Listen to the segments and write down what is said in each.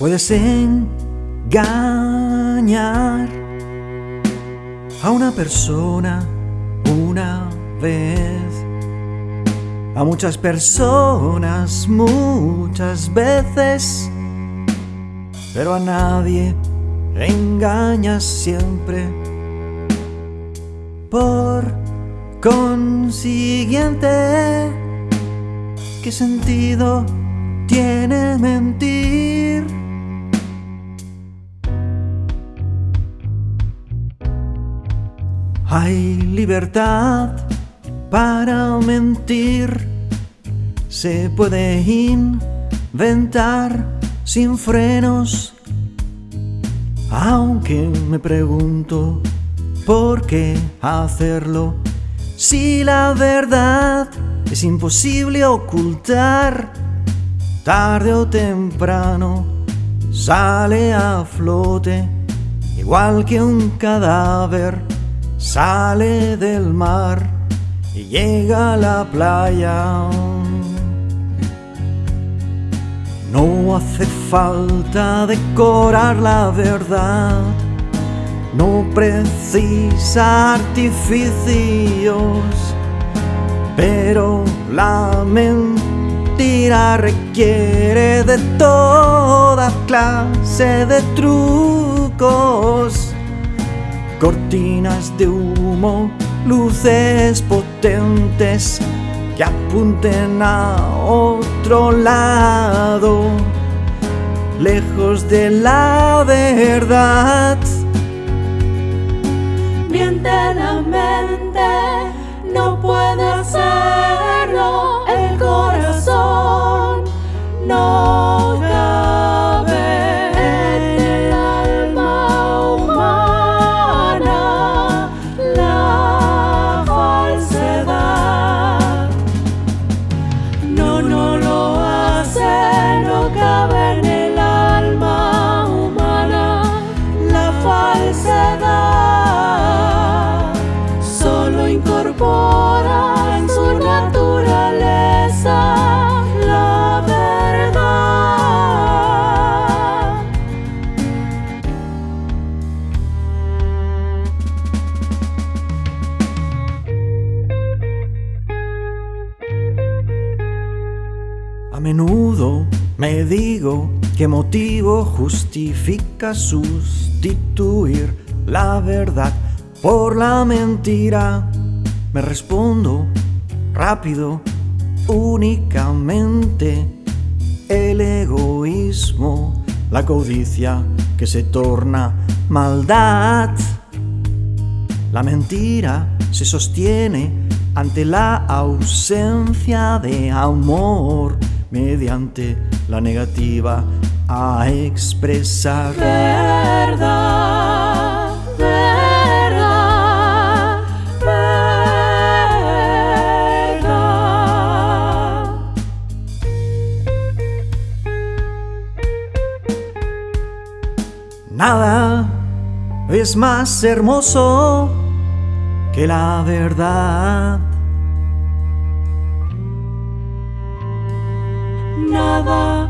Puedes engañar a una persona una vez, a muchas personas muchas veces, pero a nadie engañas siempre. Por consiguiente, ¿qué sentido tiene mentir? Hay libertad para mentir, se puede inventar sin frenos, aunque me pregunto por qué hacerlo si la verdad es imposible ocultar, tarde o temprano sale a flote, igual que un cadáver sale del mar y llega a la playa. No hace falta decorar la verdad, no precisa artificios, pero la mentira requiere de toda clase de trucos cortinas de humo, luces potentes que apunten a otro lado, lejos de la verdad. Miente la que motivo justifica sustituir la verdad por la mentira. Me respondo rápido, únicamente el egoísmo, la codicia que se torna maldad. La mentira se sostiene ante la ausencia de amor mediante la negativa a expresar. Verdad, verdad, verdad. Nada es más hermoso que la verdad. Nada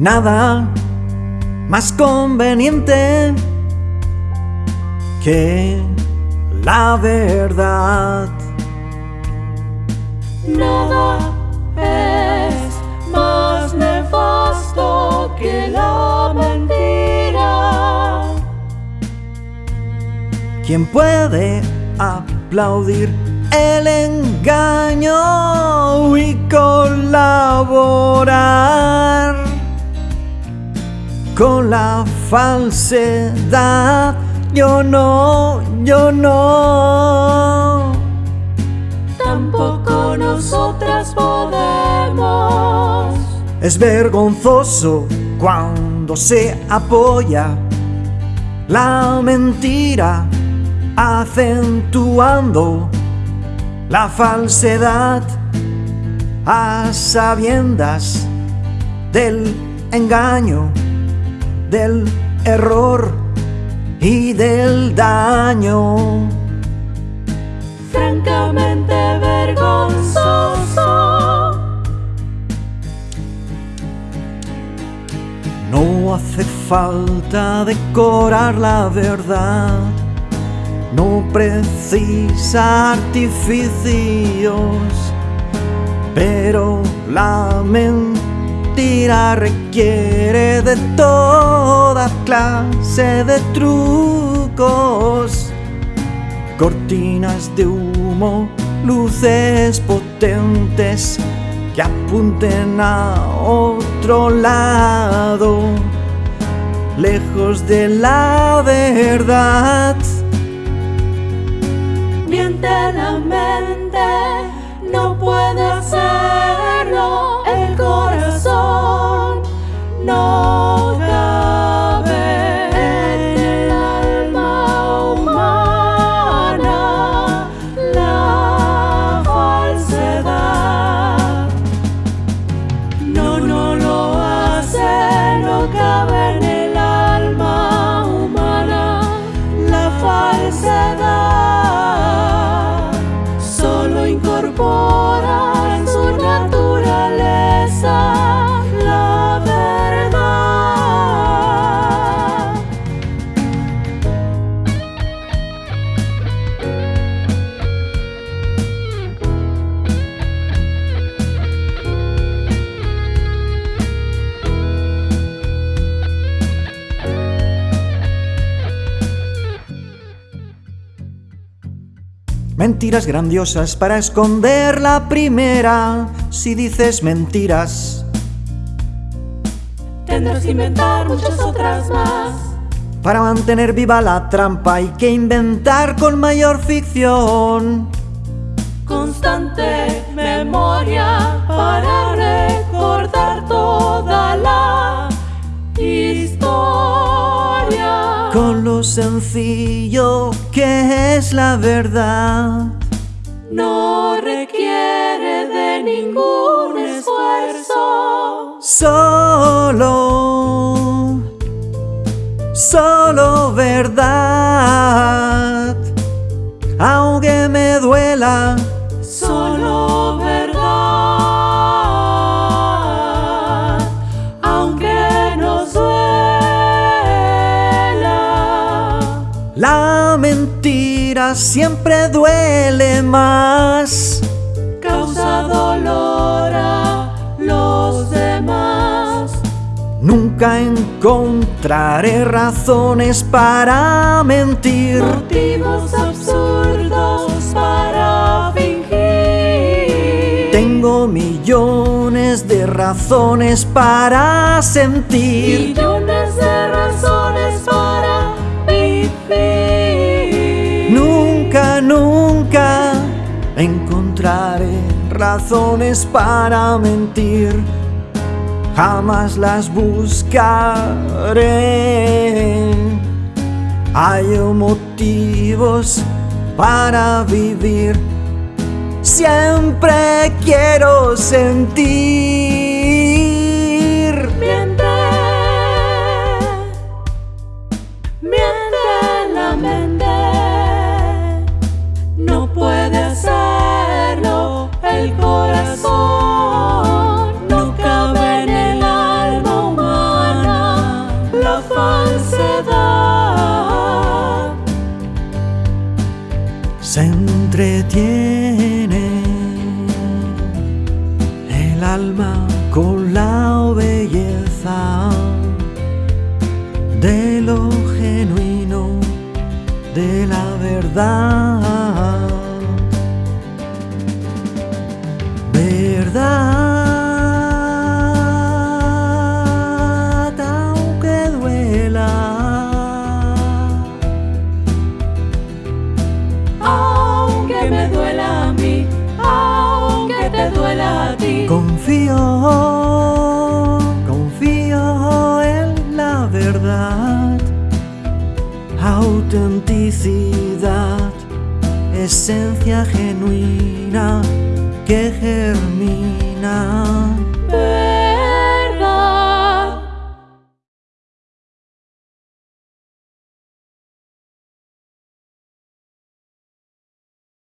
Nada más conveniente que la verdad. Nada es más nefasto que la mentira. ¿Quién puede aplaudir el engaño y colaborar la falsedad? Yo no, yo no. Tampoco nosotras podemos. Es vergonzoso cuando se apoya la mentira acentuando la falsedad a sabiendas del engaño, del error y del daño. puramente vergonzoso. No hace falta decorar la verdad, no precisa artificios, pero la mentira requiere de toda clase de trucos, cortinas de humo, luces potentes que apunten a otro lado, lejos de la verdad. Miente la mente, no puede hacerlo no Mentiras grandiosas para esconder la primera. Si dices mentiras, Tendrás que inventar muchas otras más. para mantener viva la trampa hay que inventar con mayor ficción. Constante memoria para recordar toda la historia. Con lo sencillo que es la verdad. No requiere de ningún esfuerzo. Solo, solo verdad. Aunque me duela, Solo siempre duele más. Causa dolor a los demás. Nunca encontraré razones para mentir. Motivos absurdos para fingir. Tengo millones de razones para sentir. millones de razones para mentir. Jamás las buscaré. Hay motivos para vivir. Siempre quiero sentir. Con la belleza de lo genuino de la verdad. Confío, confío en la verdad, autenticidad, esencia genuina que germina.